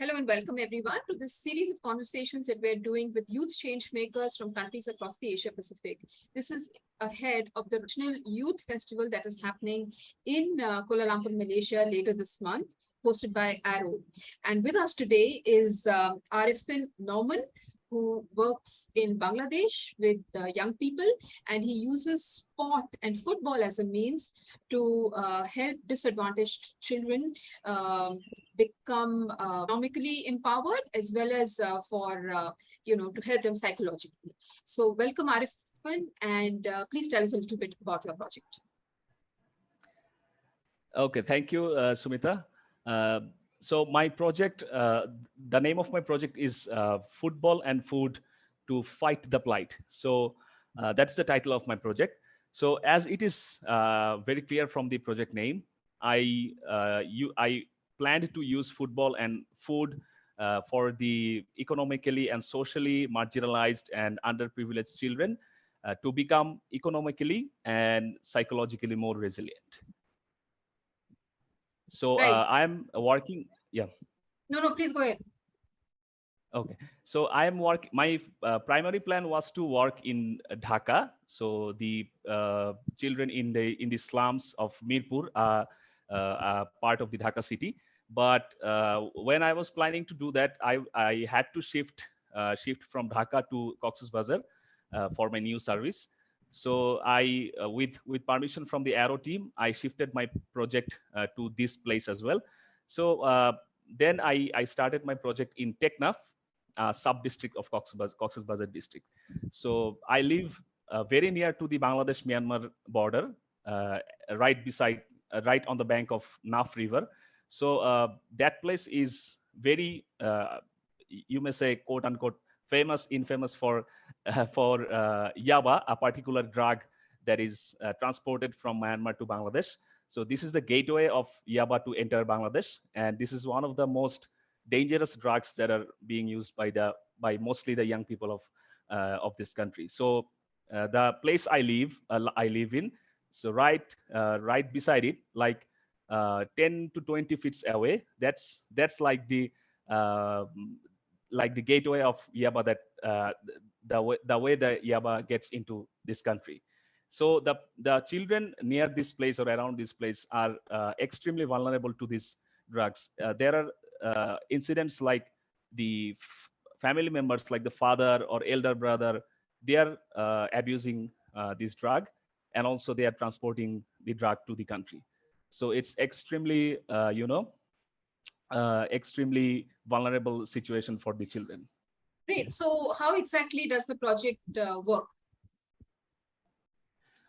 Hello and welcome everyone to this series of conversations that we're doing with youth change makers from countries across the Asia Pacific. This is ahead of the National Youth Festival that is happening in uh, Kuala Lumpur, Malaysia later this month, hosted by Arrow. And with us today is uh, Arifin Norman, who works in Bangladesh with uh, young people and he uses sport and football as a means to uh, help disadvantaged children um, become uh, economically empowered as well as uh, for, uh, you know, to help them psychologically. So welcome Arifin, and please tell us a little bit about your project. Okay, thank you, Sumita so my project, uh, the name of my project is uh, Football and Food to Fight the Plight. So uh, that's the title of my project. So as it is uh, very clear from the project name, I uh, you I planned to use football and food uh, for the economically and socially marginalized and underprivileged children to become economically and psychologically more resilient. So right. uh, I'm working. Yeah. No, no, please go ahead. Okay, so I am work. My uh, primary plan was to work in Dhaka. So the uh, children in the in the slums of Mirpur are uh, part of the Dhaka city. But uh, when I was planning to do that, I I had to shift uh, shift from Dhaka to Cox's Bazar uh, for my new service. So I, uh, with with permission from the Arrow team, I shifted my project uh, to this place as well. So uh, then I, I started my project in Teknaf, uh, sub-district of Cox's, Cox's Bazar district. So I live uh, very near to the Bangladesh-Myanmar border, uh, right beside, right on the bank of Naf River. So that place is very, you may say, quote unquote, famous, infamous for uh, for uh, yaba, a particular drug that is uh, transported from Myanmar to Bangladesh. So this is the gateway of yaba to enter Bangladesh, and this is one of the most dangerous drugs that are being used by the by mostly the young people of uh, of this country. So uh, the place I live uh, I live in, so right right beside it, like 10 to 20 feet away, that's that's like the like the gateway of Yaba that uh, the way the way the Yaba gets into this country. So the the children near this place or around this place are uh, extremely vulnerable to these drugs. Uh, there are uh, incidents like the family members, like the father or elder brother, they are uh, abusing uh, this drug, and also they are transporting the drug to the country. So it's extremely, you know, uh, extremely vulnerable situation for the children. Great. So how exactly does the project uh, work?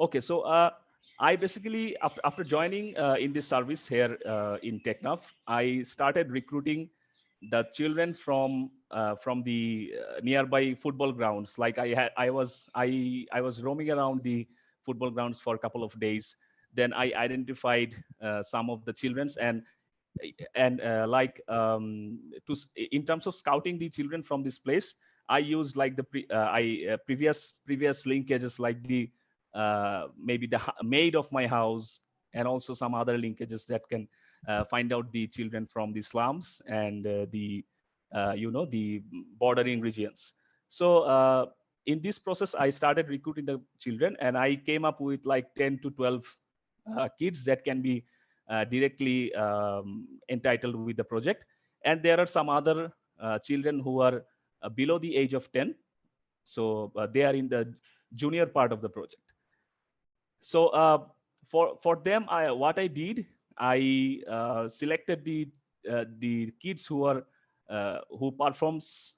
Okay, so uh, I basically, after, joining uh, in this service here uh, in Teknaf, I started recruiting the children from uh, from the nearby football grounds. Like I had, I was, I, I was roaming around the football grounds for a couple of days. Then I identified some of the childrens and and uh, like um, to in terms of scouting the children from this place i used like the pre, uh, i uh, previous previous linkages like the uh, maybe the maid of my house and also some other linkages that can uh, find out the children from the slums and uh, the you know the bordering regions so in this process i started recruiting the children and i came up with like 10 to 12 kids that can be uh, directly um, entitled with the project. And there are some other uh, children who are uh, below the age of 10. So they are in the junior part of the project. So for, for them, I, what I did, I selected the, the kids who are who performs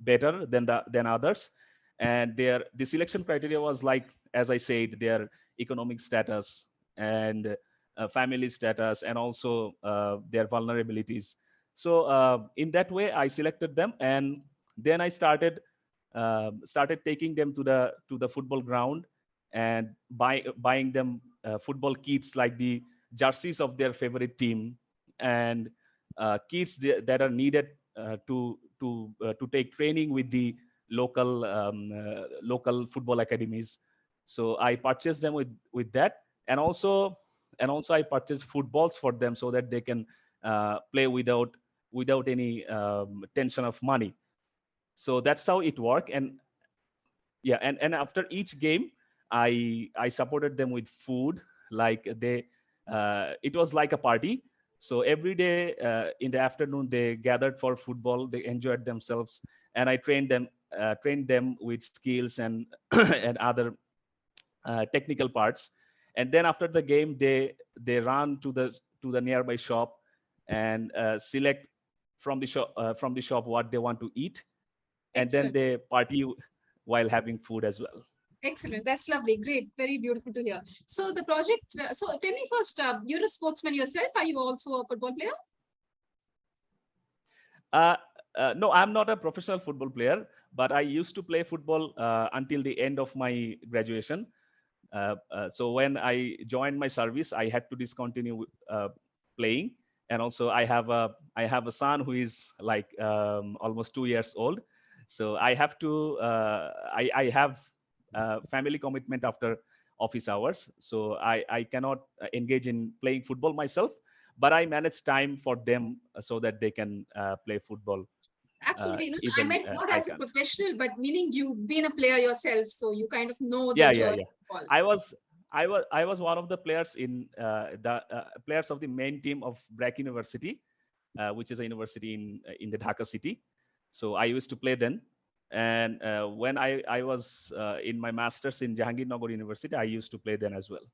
better than the than others and their the selection criteria was like as i said their economic status and uh, family status and also uh, their vulnerabilities. So uh, in that way, I selected them, and then I started started taking them to the to the football ground and buy, buying them football kits like the jerseys of their favorite team and kits that are needed to to to take training with the local um, uh, local football academies so i purchased them with with that and also and also I purchased footballs for them so that they can uh, play without without any um, tension of money. So that's how it worked. And yeah, and, and after each game, I I supported them with food. Like they, uh, it was like a party. So every day uh, in the afternoon, they gathered for football. They enjoyed themselves, and I trained them uh, trained them with skills and and other uh, technical parts. And then after the game, they they run to the to the nearby shop and uh, select from the shop uh, from the shop what they want to eat, and then they party while having food as well. Excellent. That's lovely. Great. Very beautiful to hear. So the project, uh, so tell me first, uh, you're a sportsman yourself. Are you also a football player? Uh, uh, no, I'm not a professional football player, but I used to play football uh, until the end of my graduation. Uh, so when I joined my service, I had to discontinue playing, and also I have a I have a son who is like um, almost two years old. So I have to I I have uh, family commitment after office hours, so I I cannot uh, engage in playing football myself. But I manage time for them so that they can uh, play football Absolutely. no, I meant uh, not as a professional, but meaning you've been a player yourself, so you kind of know the Yeah, yeah, yeah. I was I was I was one of the players in uh, the uh, players of the main team of BRAC University, uh, which is a university in uh, in the Dhaka city. So I used to play then. And uh, when I I was uh, in my masters in Jahangirnagar University, I used to play then as well.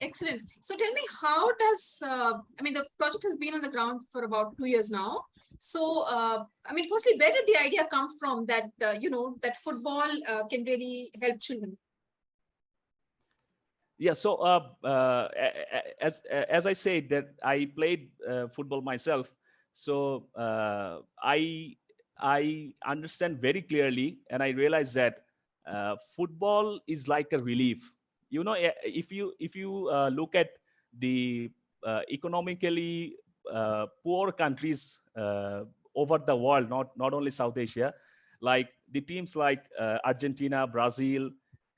Excellent. So tell me, how does, uh, I mean, the project has been on the ground for about two years now. So, uh, I mean, firstly, where did the idea come from that, uh, you know, that football uh, can really help children? Yeah. So uh, uh, as as I said that I played uh, football myself, so uh, I I understand very clearly, and I realize that uh, football is like a relief. You know, eh, if you if you uh, look at the uh, economically uh, poor countries uh, over the world, not not only South Asia, like the teams like uh, Argentina, Brazil,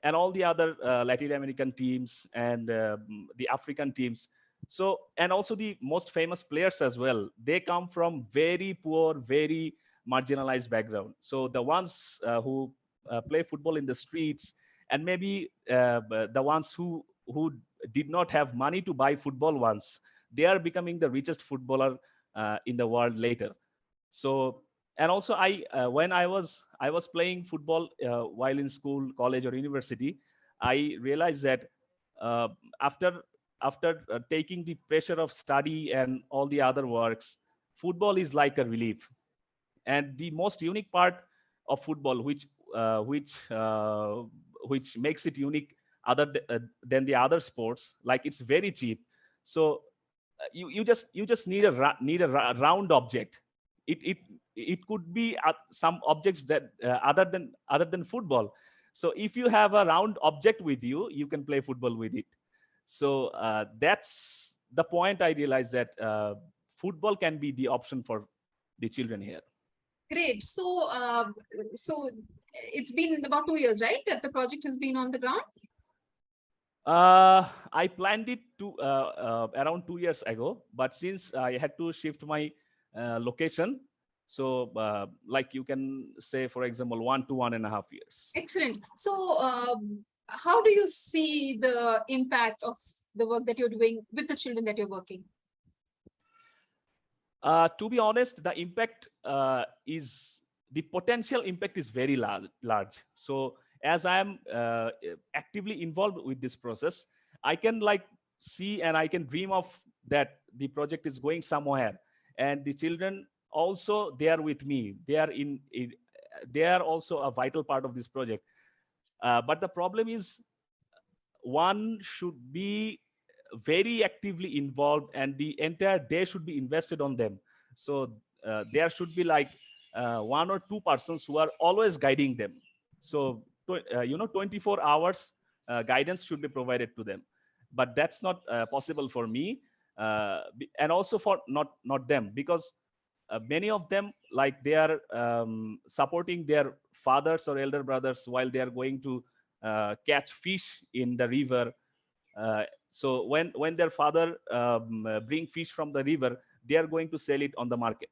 and all the other Latin American teams and um, the African teams. So, and also the most famous players as well. They come from very poor, very marginalized background. So the ones uh, who uh, play football in the streets, and maybe uh, the ones who who did not have money to buy football once, they are becoming the richest footballer uh, in the world later. So and also i uh, when i was i was playing football uh, while in school college or university i realized that after after taking the pressure of study and all the other works football is like a relief and the most unique part of football which uh, which uh, which makes it unique other th- uh, than the other sports like it's very cheap. So uh, you you just you just need a need a round object. It it it could be uh, some objects that uh, other than other than football. So if you have a round object with you you can play football with it. So that's the point i realized that football can be the option for the children here Great. So, um, so it's been about two years, right? That the project has been on the ground? Uh, I planned it to uh, uh, around two years ago, but since I had to shift my uh, location, so uh, like you can say, for example, one to one and a half years. Excellent. So, um, how do you see the impact of the work that you're doing with the children that you're working? Uh, to be honest, the impact uh, is the potential impact is very large. Large. So as I am uh, actively involved with this process, I can like see and I can dream of that the project is going somewhere, and the children also they are with me. They are in. in they are also a vital part of this project. Uh, but the problem is, one should be very actively involved and the entire day should be invested on them. So uh, there should be like uh, one or two persons who are always guiding them. So uh, you know 24 hours uh, guidance should be provided to them. But that's not uh, possible for me uh, and also for not not them because many of them like they are um, supporting their fathers or elder brothers while they are going to catch fish in the river so when when their father um, uh, bring fish from the river they are going to sell it on the market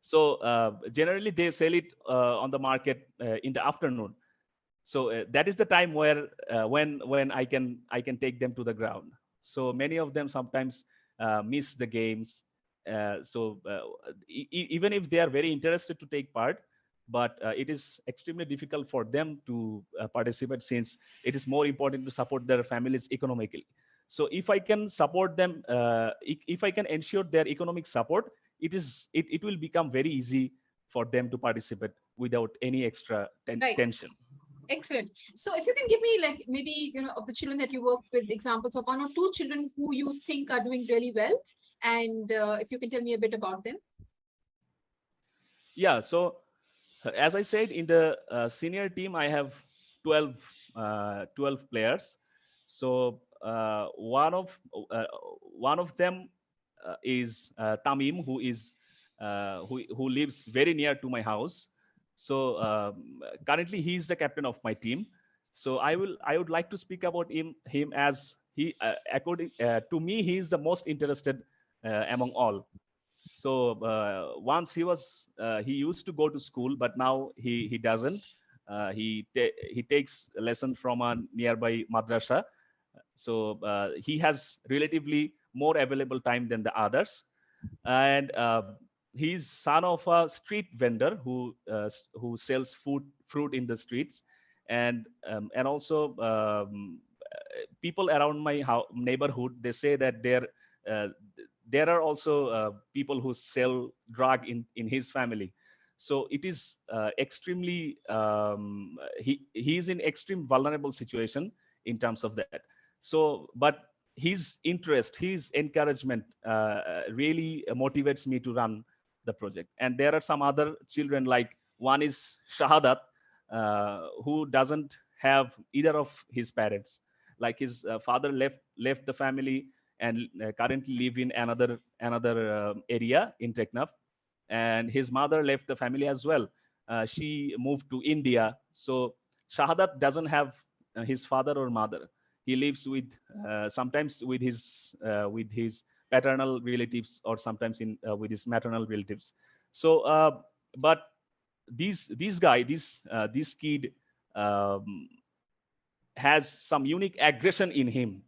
So uh, generally they sell it uh, on the market uh, in the afternoon. So uh, that is the time where uh, when when I can I can take them to the ground. So many of them sometimes miss the games. So e- even if they are very interested to take part, but uh, it is extremely difficult for them to uh, participate since it is more important to support their families economically. So if I can support them, uh, if I can ensure their economic support, it is it, it will become very easy for them to participate without any extra ten- Right. tension. Excellent. So if you can give me like maybe, you know, of the children that you work with, examples of one or two children who you think are doing really well. And uh, if you can tell me a bit about them. Yeah. So as I said, in the uh, senior team, I have 12, uh, 12 players. So uh, one of uh, one of them uh, is uh, Tamim, who is who who lives very near to my house. So um, currently, he is the captain of my team. So I will I would like to speak about him him as he according to me he is the most interested among all so uh, once he was uh, he used to go to school but now he he doesn't. Uh, he he takes lesson from a nearby madrasa. So he has relatively more available time than the others. And he's son of a street vendor who uh, who sells food fruit in the streets. And um, and also um, people around my neighborhood they say that there uh, there are also uh, people who sell drug in in his family. So it is uh, extremely um, he he is in extreme vulnerable situation in terms of that. So but his interest his encouragement uh, really motivates me to run the project. And there are some other children like one is shahadat uh, who doesn't have either of his parents. Like his uh, father left left the family and uh, currently live in another another uh, area in Teknaf. And his mother left the family as well. Uh, she moved to India. So Shahadat doesn't have his father or mother. He lives with sometimes with his with his paternal relatives or sometimes in with his maternal relatives. So, but these these guy this uh, this kid um, has some unique aggression in him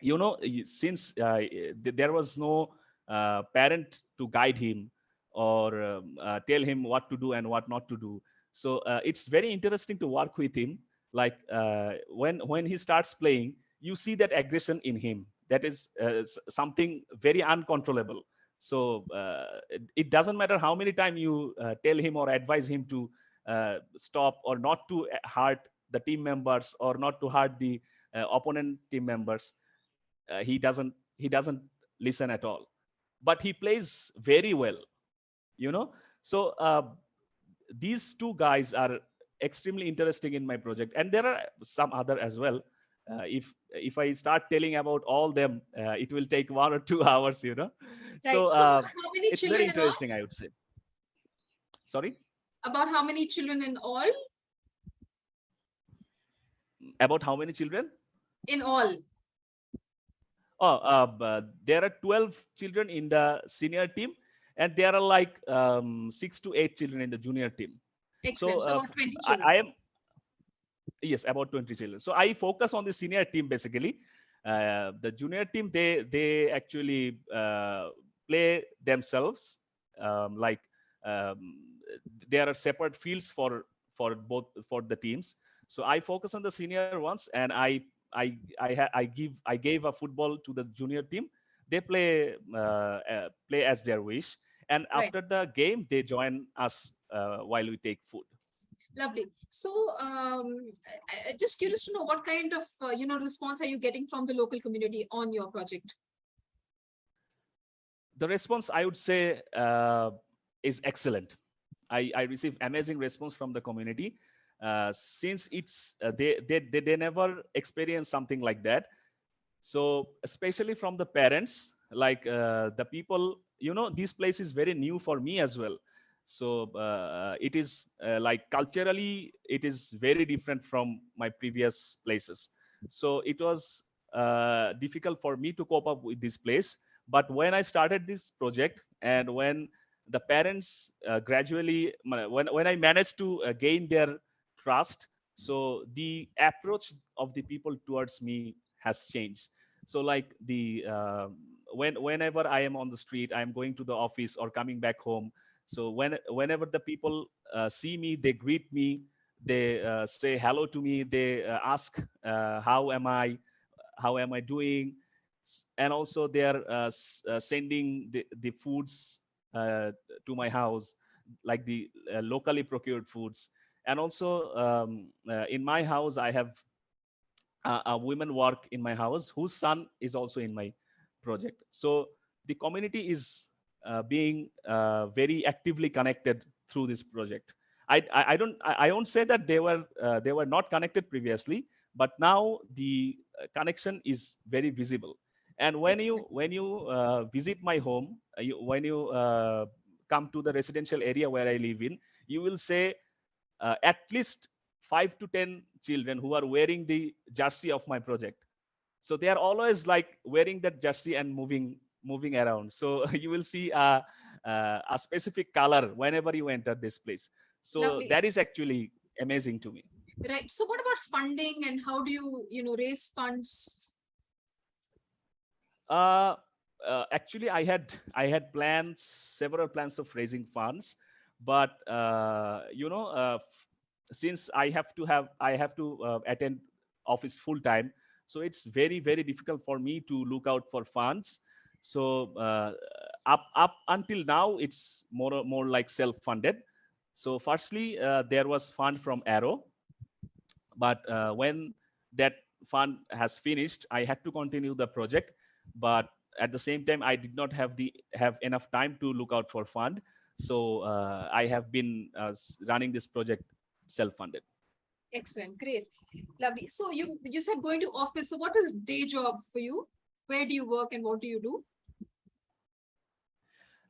you know since uh, there was no uh, parent to guide him or um, uh, tell him what to do and what not to do. So uh, it's very interesting to work with him. Like uh, when when he starts playing you see that aggression in him. That is uh, something very uncontrollable. So it, it doesn't matter how many times you tell him or advise him to stop or not to hurt the team members or not to hurt the opponent team members uh, he doesn't he doesn't listen at all. But he plays very well you know? So uh, these two guys are extremely interesting in my project. And there are some other as well. Uh, if if i start telling about all them uh, it will take one or two hours you know? Right. so So uh, how many it's children very interesting i would say. Sorry? About how many children in all? about how many children? In all. Oh, uh, there are 12 children in the senior team, and there are like um, six to eight children in the junior team. Excellent. So uh, about 20 I. I am, yes, about 20 children. So I focus on the senior team basically. Uh, the junior team, they they actually uh, play themselves. Um, like um, there are separate fields for for both for the teams. So I focus on the senior ones, and I I I I give I gave a football to the junior team. They play uh, uh, play as their wish, and Right. after the game they join us uh, while we take food. Lovely. So um, I, I- just curious to know what kind of, uh, you know, response are you getting from the local community on your project? the response i would say uh, is excellent I, I receive amazing response from the community uh, since it's uh, they, they they never experience something like that. So especially from the parents like uh, the people you know this place is very new for me as well. So uh, it is uh, like culturally it is very different from my previous places. So it was difficult for me to cope up with this place. But when i started this project and when the parents gradually when when I managed to gain their trust, so the approach of the people towards me has changed. So like the uh, when whenever I am on the street, I am going to the office or coming back home. So when whenever the people uh, see me, they greet me, they uh, say hello to me, they uh, ask uh, how am I, how am I doing, and also they are uh, sending the, the foods to my house, like the locally procured foods. And also um, uh, in my house, I have a, a women work in my house whose son is also in my project. So the community is uh, being uh, very actively connected through this project. I, I, I don't I, I won't say that they were uh, they were not connected previously, but now the uh, connection is very visible. And when you when you uh, visit my home, you, when you come to the residential area where I live in, you will say uh, at least five to ten children who are wearing the jersey of my project so they are always like wearing that jersey and moving moving around so you will see a, a, a specific color whenever you enter this place so Lovely. that is actually amazing to me Right. So what about funding and how do you, you know, raise funds? uh, uh, actually i had i had plans several plans of raising funds but uh, you know uh, since i have to have i have to uh, attend office full time so it's very very difficult for me to look out for funds. So up up until now it's more more like self funded so firstly there was fund from arrow. But when that fund has finished i had to continue the project. But at the same time i did not have the have enough time to look out for fund so uh, i have been uh, running this project self funded Excellent. Great. Lovely. So you, you said going to office. So what is day job for you? Where do you work and what do you do?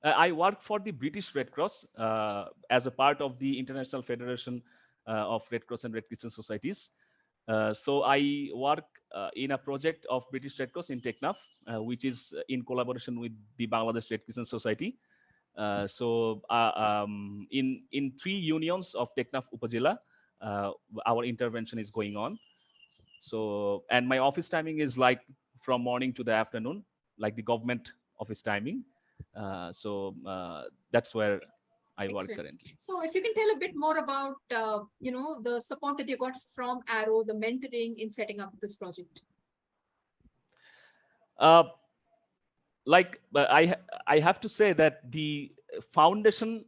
Uh, I work for the British Red Cross uh, as a part of the International Federation uh, of Red Cross and Red Crescent Societies. Uh, so I work uh, in a project of British Red Cross in Teknaf, which is in collaboration with the Bangladesh Red Crescent Society. Uh, so uh, um, in in three unions of Teknaf Upazila, uh, our intervention is going on. So and my office timing is like from morning to the afternoon, like the government office timing. Uh, so uh, that's where I work Excellent. currently. So if you can tell a bit more about, uh, you know, the support that you got from Arrow, the mentoring in setting up this project. Uh, like but I I have to say that the foundation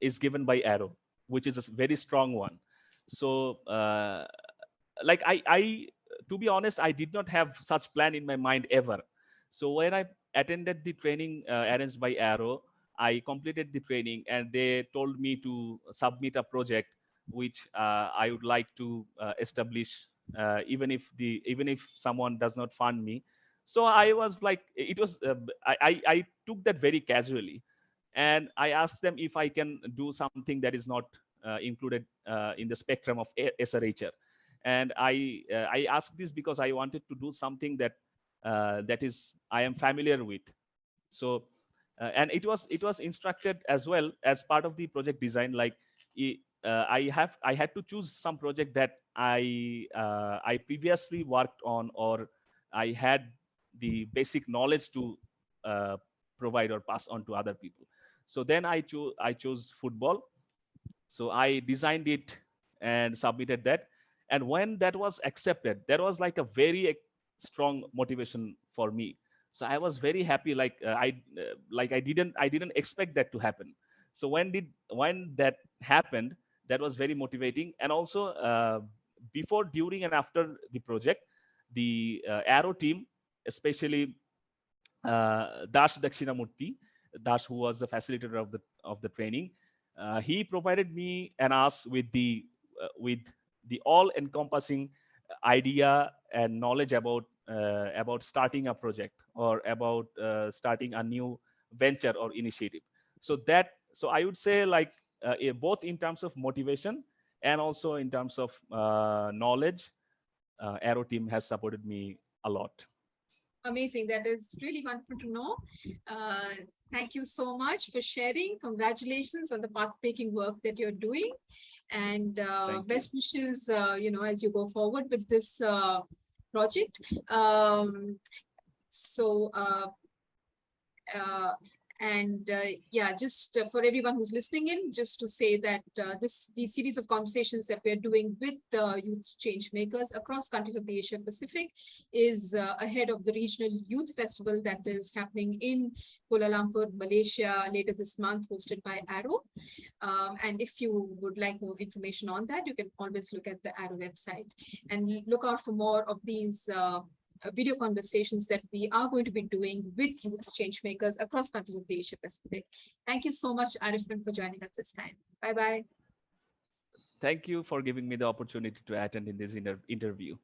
is given by Arrow, which is a very strong one. So uh, like I I to be honest, I did not have such plan in my mind ever. So when I attended the training uh, arranged by Arrow, I completed the training and they told me to submit a project which uh, I would like to uh, establish, uh, even if the even if someone does not fund me. So I was like, it was uh, I, I took that very casually, and I asked them if I can do something that is not uh, included uh, in the spectrum of SRHR and i uh, i asked this because i wanted to do something that uh, that is i am familiar with. So uh, and it was it was instructed as well as part of the project design like i- have i had to choose some project that i i previously worked on or i had the basic knowledge to uh, provide or pass on to other people. So then i chose i chose football. So i designed it and submitted that. And when that was accepted there was like a very strong motivation for me. So i was very happy like uh, i uh, like i didn't i didn't expect that to happen. So when did when that happened that was very motivating. And also uh, before during and after the project the uh, arrow team especially uh, dash dakshinamurti dash who was the facilitator of the of the training uh, he provided me and us with the uh, with the all encompassing idea and knowledge about uh, about starting a project or about uh, starting a new venture or initiative. So that so i would say like uh, eh, both in terms of motivation and also in terms of uh, knowledge arrow team has supported me a lot Amazing. That is really wonderful to know. Uh, Thank you so much for sharing. Congratulations on the path-breaking work that you're doing. And uh, best wishes, uh, you know, as you go forward with this uh, project. Um, so, uh, uh, and uh, yeah, just uh, for everyone who's listening in, just to say that uh, this these series of conversations that we're doing with the youth change makers across countries of the Asia Pacific is uh, ahead of the regional youth festival that is happening in Kuala Lumpur, Malaysia later this month, hosted by Arrow. Um, and if you would like more information on that, you can always look at the Arrow website and look out for more of these uh, Uh, video conversations that we are going to be doing with youth change makers across countries of the Asia Pacific. Thank you so much, Arifin, for joining us this time. Bye bye. Thank you for giving me the opportunity to attend in this inter- interview.